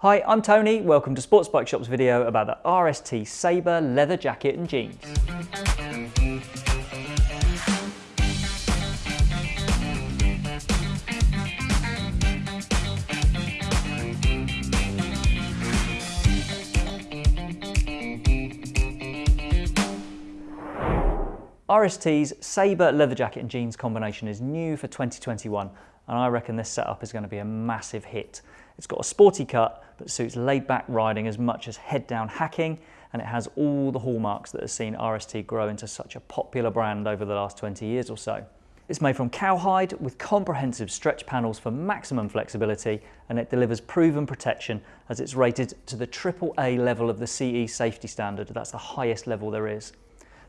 Hi, I'm Tony. Welcome to Sports Bike Shop's video about the RST Sabre leather jacket and jeans. RST's Sabre leather jacket and jeans combination is new for 2021 and I reckon this setup is going to be a massive hit. It's got a sporty cut that suits laid back riding as much as head down hacking and it has all the hallmarks that have seen RST grow into such a popular brand over the last 20 years or so. It's made from cowhide with comprehensive stretch panels for maximum flexibility and it delivers proven protection as it's rated to the AAA level of the CE safety standard. That's the highest level there is.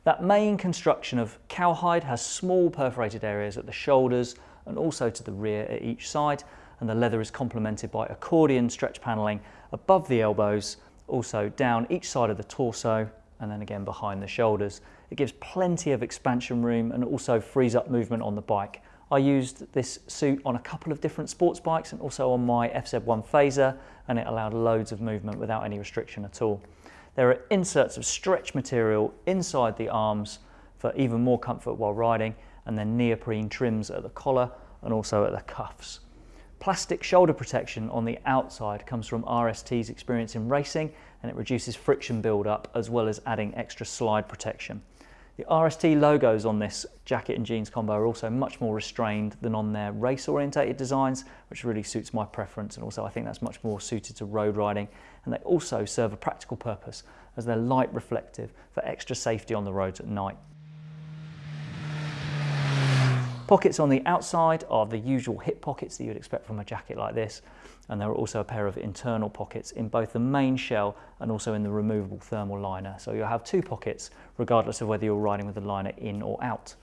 That main construction of cowhide has small perforated areas at the shoulders and also to the rear at each side and the leather is complemented by accordion stretch panelling above the elbows, also down each side of the torso and then again behind the shoulders. It gives plenty of expansion room and also frees up movement on the bike. I used this suit on a couple of different sports bikes and also on my FZ1 Fazer and it allowed loads of movement without any restriction at all. There are inserts of stretch material inside the arms for even more comfort while riding and then neoprene trims at the collar and also at the cuffs. Plastic shoulder protection on the outside comes from RST's experience in racing and it reduces friction build-up as well as adding extra slide protection. The RST logos on this jacket and jeans combo are also much more restrained than on their race orientated designs, which really suits my preference. And also I think that's much more suited to road riding. And they also serve a practical purpose as they're light reflective for extra safety on the roads at night. Pockets on the outside are the usual hip pockets that you'd expect from a jacket like this. And there are also a pair of internal pockets in both the main shell and also in the removable thermal liner. So you'll have two pockets regardless of whether you're riding with the liner in or out.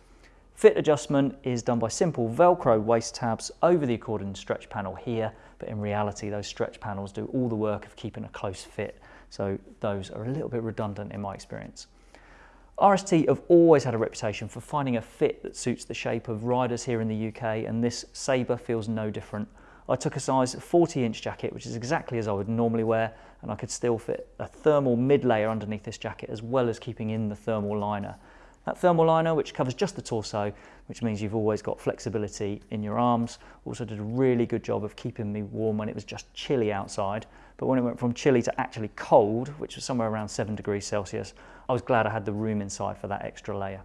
Fit adjustment is done by simple Velcro waist tabs over the accordion stretch panel here, but in reality those stretch panels do all the work of keeping a close fit. So those are a little bit redundant in my experience. RST have always had a reputation for finding a fit that suits the shape of riders here in the UK and this Sabre feels no different. I took a size 40 inch jacket which is exactly as I would normally wear and I could still fit a thermal mid layer underneath this jacket as well as keeping in the thermal liner. That thermal liner, which covers just the torso, which means you've always got flexibility in your arms, also did a really good job of keeping me warm when it was just chilly outside. But when it went from chilly to actually cold, which was somewhere around seven degrees Celsius, I was glad I had the room inside for that extra layer.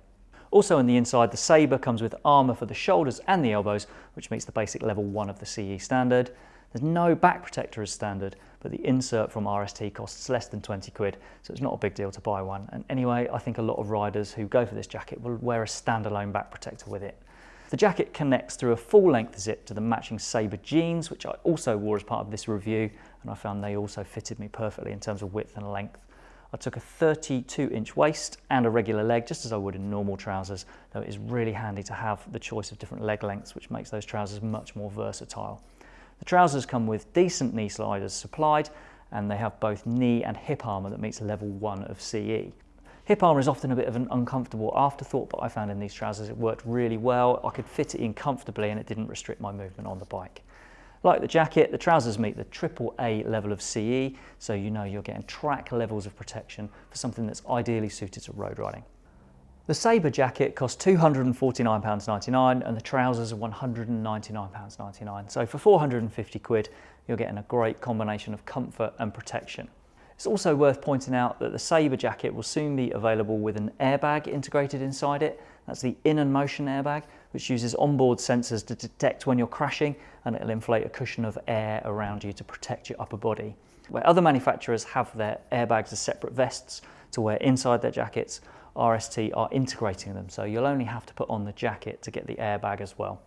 Also on the inside, the Sabre comes with armour for the shoulders and the elbows, which meets the basic level 1 of the CE standard. There's no back protector as standard, but the insert from RST costs less than 20 quid, so it's not a big deal to buy one. And anyway, I think a lot of riders who go for this jacket will wear a standalone back protector with it. The jacket connects through a full length zip to the matching Sabre jeans, which I also wore as part of this review, and I found they also fitted me perfectly in terms of width and length. I took a 32 inch waist and a regular leg, just as I would in normal trousers, though it is really handy to have the choice of different leg lengths, which makes those trousers much more versatile. The trousers come with decent knee sliders supplied and they have both knee and hip armour that meets level 1 of CE. Hip armour is often a bit of an uncomfortable afterthought, but I found in these trousers it worked really well. I could fit it in comfortably and it didn't restrict my movement on the bike. Like the jacket, the trousers meet the triple A level of CE, so you know you're getting track levels of protection for something that's ideally suited to road riding. The Sabre jacket costs £249.99 and the trousers are £199.99. So for 450 quid, you're getting a great combination of comfort and protection. It's also worth pointing out that the Sabre jacket will soon be available with an airbag integrated inside it. That's the In&motion airbag, which uses onboard sensors to detect when you're crashing and it'll inflate a cushion of air around you to protect your upper body. Where other manufacturers have their airbags as separate vests to wear inside their jackets, RST are integrating them, so you'll only have to put on the jacket to get the airbag as well.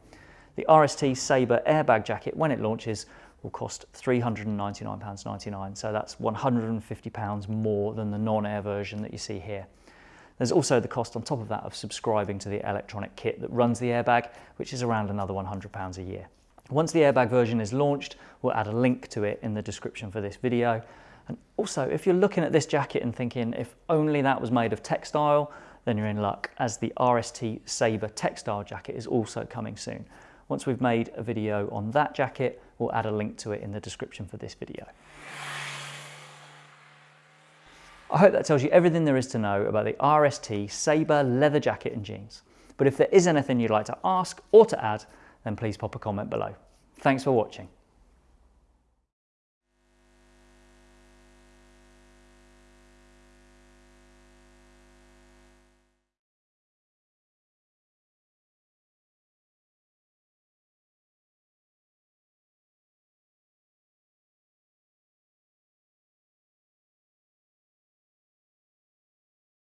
The RST Sabre airbag jacket, when it launches, will cost £399.99, so that's £150 more than the non-air version that you see here. There's also the cost on top of that of subscribing to the electronic kit that runs the airbag, which is around another £100 a year. Once the airbag version is launched, we'll add a link to it in the description for this video, and also, if you're looking at this jacket and thinking, if only that was made of textile, then you're in luck, as the RST Sabre textile jacket is also coming soon. Once we've made a video on that jacket, we'll add a link to it in the description for this video. I hope that tells you everything there is to know about the RST Sabre leather jacket and jeans. But if there is anything you'd like to ask or to add, then please pop a comment below. Thanks for watching.